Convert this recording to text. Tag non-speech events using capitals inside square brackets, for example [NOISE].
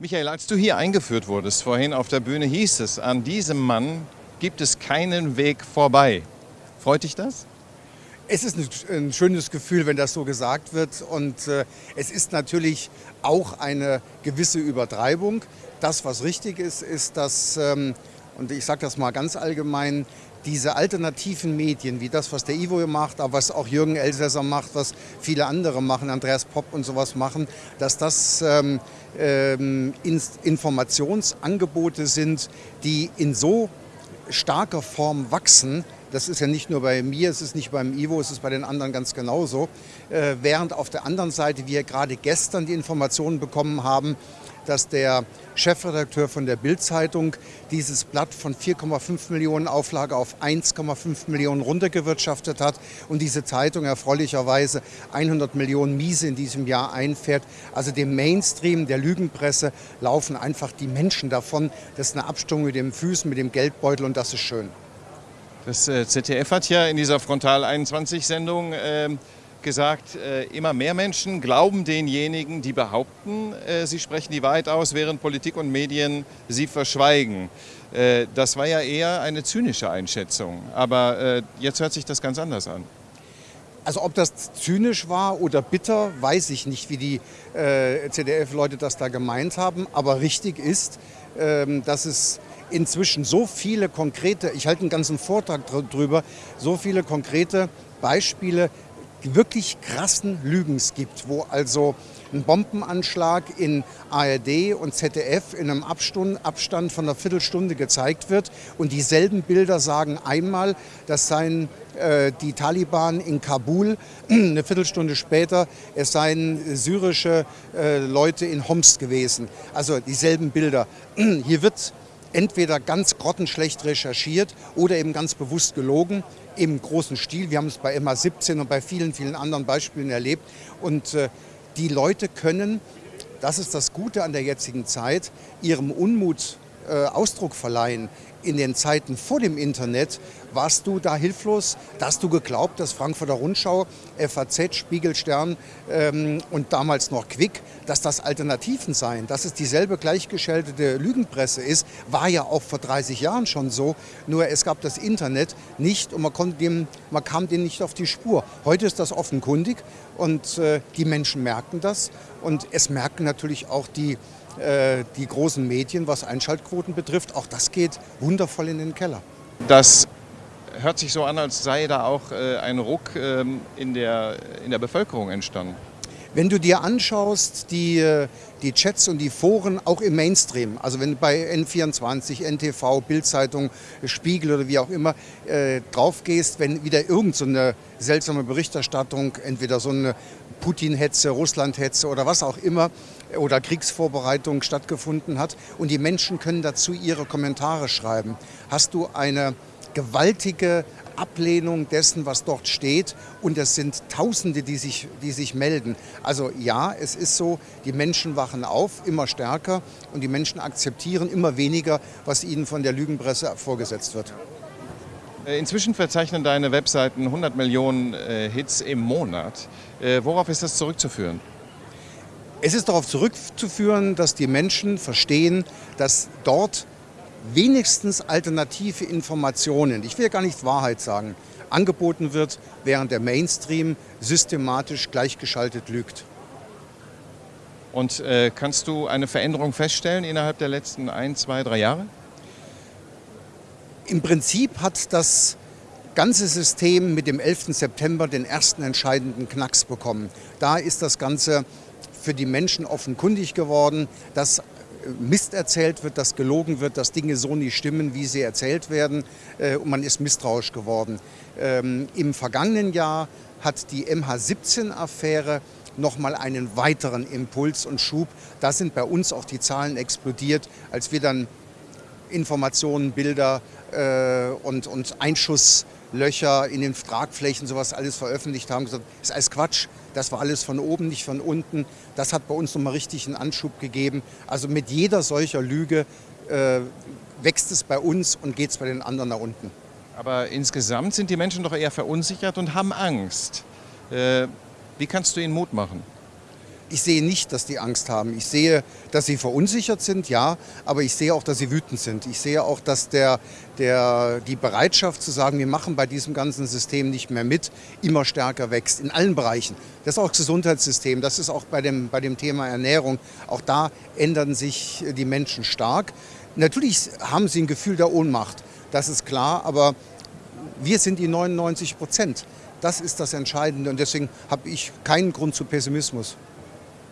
Michael, als du hier eingeführt wurdest, vorhin auf der Bühne hieß es, an diesem Mann gibt es keinen Weg vorbei. Freut dich das? Es ist ein, schönes Gefühl, wenn das so gesagt wird. Und äh, es ist natürlich auch eine gewisse Übertreibung. Das, was richtig ist, ist, dass, ähm, und ich sage das mal ganz allgemein, diese alternativen Medien, wie das, was der Ivo macht, aber was auch Jürgen Elsässer macht, was viele andere machen, Andreas Popp und sowas machen, dass das ähm, ähm, Informationsangebote sind, die in so starker Form wachsen, das ist ja nicht nur bei mir, es ist nicht beim Ivo, es ist bei den anderen ganz genauso. Äh, während auf der anderen Seite wir gerade gestern die Informationen bekommen haben, dass der Chefredakteur von der Bild-Zeitung dieses Blatt von 4,5 Millionen Auflage auf 1,5 Millionen runtergewirtschaftet hat und diese Zeitung erfreulicherweise 100 Millionen Miese in diesem Jahr einfährt. Also dem Mainstream der Lügenpresse laufen einfach die Menschen davon. Das ist eine Abstimmung mit den Füßen, mit dem Geldbeutel und das ist schön. Das äh, ZDF hat ja in dieser Frontal 21 Sendung äh, gesagt, äh, immer mehr Menschen glauben denjenigen, die behaupten, äh, sie sprechen die Wahrheit aus, während Politik und Medien sie verschweigen. Äh, das war ja eher eine zynische Einschätzung, aber jetzt hört sich das ganz anders an. Also ob das zynisch war oder bitter, weiß ich nicht, wie die äh, ZDF-Leute das da gemeint haben. Aber richtig ist, ähm, dass es inzwischen so viele konkrete, ich halte einen ganzen Vortrag drüber, so viele konkrete Beispiele wirklich krassen Lügens gibt, wo also ein Bombenanschlag in ARD und ZDF in einem Abstand von einer Viertelstunde gezeigt wird und dieselben Bilder sagen einmal, das seien äh, die Taliban in Kabul, [CLEARS THROAT] eine Viertelstunde später, es seien syrische äh, Leute in Homs gewesen. Also dieselben Bilder. [CLEARS THROAT] Hier wird entweder ganz grottenschlecht recherchiert oder eben ganz bewusst gelogen im großen Stil. Wir haben es bei MA17 und bei vielen, vielen anderen Beispielen erlebt. Und äh, die Leute können, das ist das Gute an der jetzigen Zeit, ihrem Unmut äh, Ausdruck verleihen. In den Zeiten vor dem Internet warst du da hilflos? Da hast du geglaubt, dass Frankfurter Rundschau, FAZ, Spiegel, Stern ähm, und damals noch Quick, dass das Alternativen seien, dass es dieselbe gleichgeschaltete Lügenpresse ist, war ja auch vor 30 Jahren schon so. Nur es gab das Internet nicht und man, konnte dem, man kam dem nicht auf die Spur. Heute ist das offenkundig und äh, die Menschen merken das und es merken natürlich auch die äh, die großen Medien, was Einschaltquoten betrifft. Auch das geht wundervoll in den Keller. Das hört sich so an, als sei da auch äh, ein Ruck ähm, in, der, in der Bevölkerung entstanden. Wenn du dir anschaust, die, äh, die Chats und die Foren auch im Mainstream, also wenn du bei N24, NTV, Bildzeitung, Spiegel oder wie auch immer äh, drauf gehst, wenn wieder irgendeine so seltsame Berichterstattung, entweder so eine Putin-Hetze, Russland-Hetze oder was auch immer oder Kriegsvorbereitung stattgefunden hat und die Menschen können dazu ihre Kommentare schreiben, hast du eine gewaltige Ablehnung dessen, was dort steht. Und es sind Tausende, die sich, die sich melden. Also ja, es ist so, die Menschen wachen auf, immer stärker. Und die Menschen akzeptieren immer weniger, was ihnen von der Lügenpresse vorgesetzt wird. Äh, inzwischen verzeichnen deine Webseiten 100 Millionen äh, Hits im Monat. Äh, worauf ist das zurückzuführen? Es ist darauf zurückzuführen, dass die Menschen verstehen, dass dort wenigstens alternative Informationen, ich will gar nicht Wahrheit sagen, angeboten wird, während der Mainstream systematisch gleichgeschaltet lügt. Und äh, kannst du eine Veränderung feststellen innerhalb der letzten ein, zwei, drei Jahre? Im Prinzip hat das ganze System mit dem 11. September den ersten entscheidenden Knacks bekommen. Da ist das Ganze für die Menschen offenkundig geworden, dass Mist erzählt wird, dass gelogen wird, dass Dinge so nicht stimmen, wie sie erzählt werden äh, und man ist misstrauisch geworden. Ähm, Im vergangenen Jahr hat die MH17-Affäre nochmal einen weiteren Impuls und Schub. Da sind bei uns auch die Zahlen explodiert, als wir dann Informationen, Bilder äh, und, und Einschusslöcher in den Tragflächen, sowas alles veröffentlicht haben, gesagt, ist alles Quatsch, das war alles von oben, nicht von unten. Das hat bei uns nochmal richtig einen Anschub gegeben. Also mit jeder solcher Lüge äh, wächst es bei uns und geht es bei den anderen nach unten. Aber insgesamt sind die Menschen doch eher verunsichert und haben Angst. Äh, wie kannst du ihnen Mut machen? Ich sehe nicht, dass die Angst haben. Ich sehe, dass sie verunsichert sind, ja, aber ich sehe auch, dass sie wütend sind. Ich sehe auch, dass der, der, die Bereitschaft zu sagen, wir machen bei diesem ganzen System nicht mehr mit, immer stärker wächst, in allen Bereichen. Das ist auch das Gesundheitssystem, das ist auch bei dem, bei dem Thema Ernährung. Auch da ändern sich die Menschen stark. Natürlich haben sie ein Gefühl der Ohnmacht, das ist klar, aber wir sind die 99 Prozent. Das ist das Entscheidende und deswegen habe ich keinen Grund zu Pessimismus.